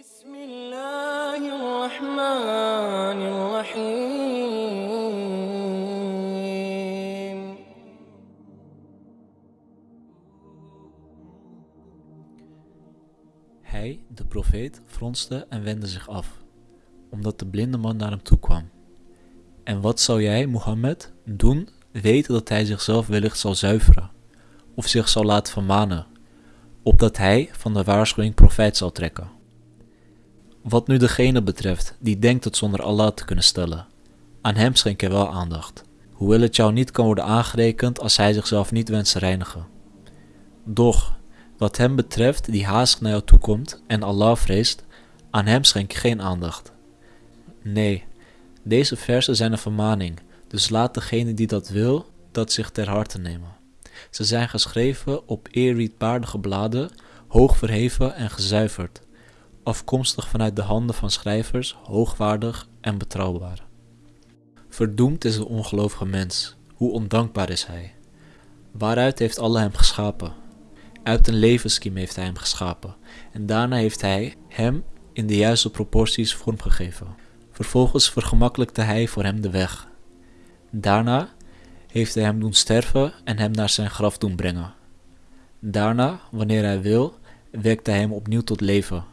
بسم الله الرحمن الرحيم Hij, de profeet, fronste en wendde zich af, omdat de blinde man naar hem toe kwam. En wat zou jij, Mohammed, doen, weten dat hij zichzelf wellicht zal zuiveren, of zich zal laten vermanen, opdat hij van de waarschuwing profijt zal trekken? Wat nu degene betreft die denkt het zonder Allah te kunnen stellen, aan hem schenk je wel aandacht, hoewel het jou niet kan worden aangerekend als hij zichzelf niet wenst te reinigen. Doch, wat hem betreft die haastig naar jou toekomt en Allah vreest, aan hem schenk je geen aandacht. Nee, deze versen zijn een vermaning, dus laat degene die dat wil, dat zich ter harte nemen. Ze zijn geschreven op eerbiedwaardige bladen, hoog verheven en gezuiverd, afkomstig vanuit de handen van schrijvers, hoogwaardig en betrouwbaar. Verdoemd is de ongelovige mens, hoe ondankbaar is hij. Waaruit heeft Allah hem geschapen? Uit een levenskiem heeft hij hem geschapen en daarna heeft hij hem in de juiste proporties vormgegeven. Vervolgens vergemakkelijkte hij voor hem de weg. Daarna heeft hij hem doen sterven en hem naar zijn graf doen brengen. Daarna, wanneer hij wil, wekt hij hem opnieuw tot leven.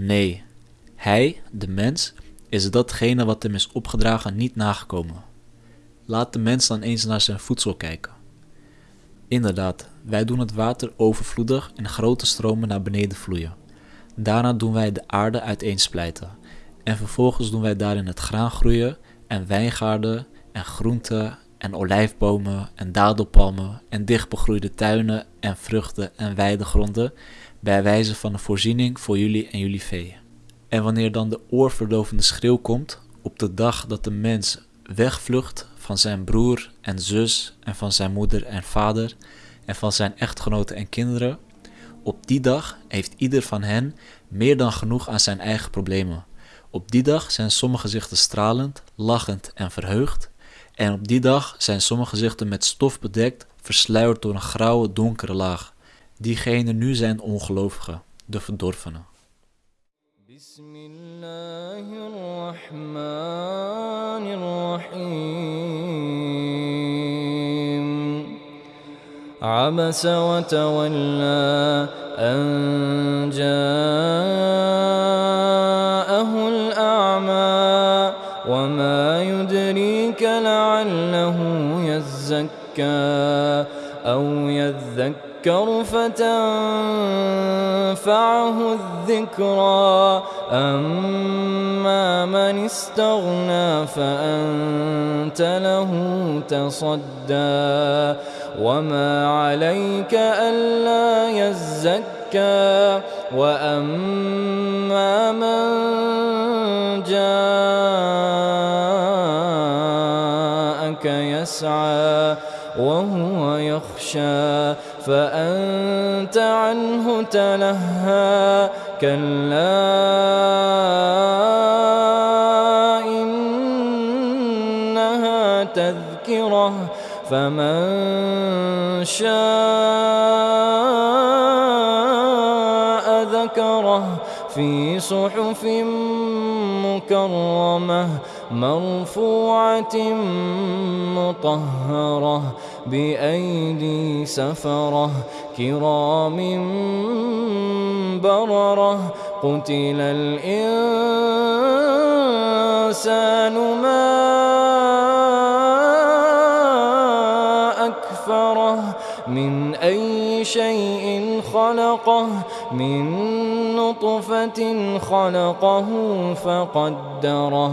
Nee, hij, de mens, is datgene wat hem is opgedragen niet nagekomen. Laat de mens dan eens naar zijn voedsel kijken. Inderdaad, wij doen het water overvloedig en grote stromen naar beneden vloeien. Daarna doen wij de aarde uiteensplijten. En vervolgens doen wij daarin het graan groeien en wijngaarden en groenten en olijfbomen en dadelpalmen en dichtbegroeide tuinen en vruchten en weidegronden bij wijze van een voorziening voor jullie en jullie vee. En wanneer dan de oorverdovende schreeuw komt op de dag dat de mens wegvlucht van zijn broer en zus en van zijn moeder en vader en van zijn echtgenoten en kinderen, op die dag heeft ieder van hen meer dan genoeg aan zijn eigen problemen. Op die dag zijn sommige gezichten stralend, lachend en verheugd, en op die dag zijn sommige gezichten met stof bedekt, versluierd door een grauwe, donkere laag. Diegenen nu zijn ongelovigen, de verdorvenen. بسم الله الرحمن الرحيم عبس وتولى أن جاءه أو يذكر فتنفعه الذكرى أما من استغنى فأنت له تصدى وما عليك ألا يزكى وأما يسعى وهو يخشى فأنت عنه تلهى كلا إنها تذكرة فمن شاء ذكره في صحف مكرمة مرفوعة مطهرة بأيدي سفرة كرام بررة قتل الإنسان ما أكفره من أي شيء خلقه من نطفة خلقه فقدره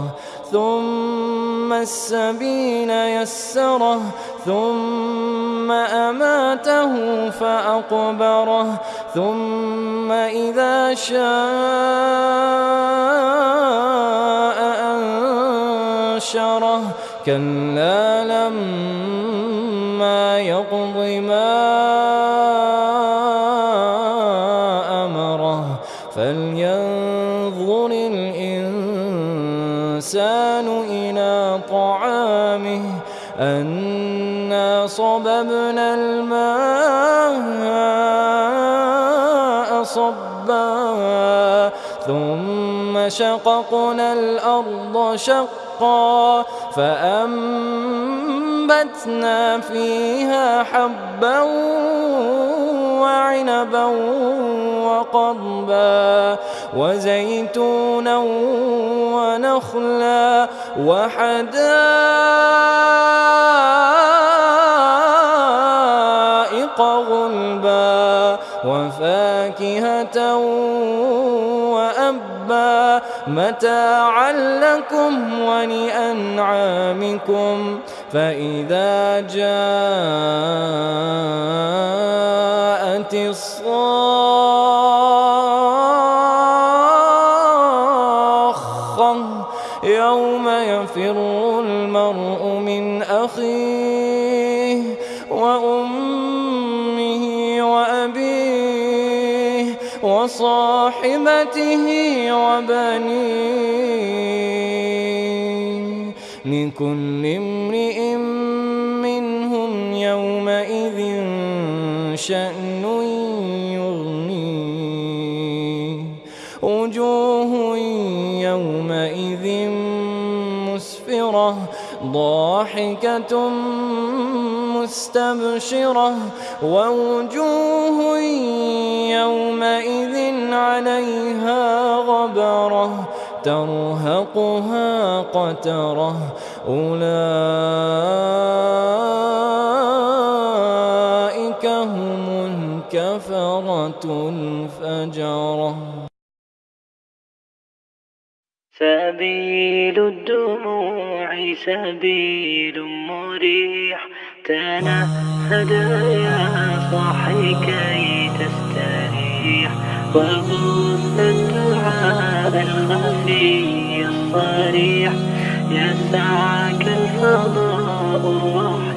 ثم السبيل يسره ثم أماته فأقبره ثم إذا شاء أنشره. كلا لما يقض ما أمره فلينظر الإنسان أنا صببنا الماء صبا ثم شققنا الأرض شقا فأنبتنا فيها حبا وعنبا. وقضبا وزيتونا ونخلا وحدائق غلبا وفاكهة وأبا متاعا لكم ولأنعامكم فإذا جاءت الصاخة من أخيه وأمه وأبيه وصاحبته وبنيه لكل امرئ منهم يومئذ شأن يغنيه وجوه يومئذ مسفرة ضاحكة مستبشرة ووجوه يومئذ عليها غبرة ترهقها قترة أولئك هم الكفرة الفجرة سبيل الدموع سبيل مريح. تنهد يا صاحي كي تستريح. وبث الدعاء الخفي الصريح. يسعك الفضاء الرحيم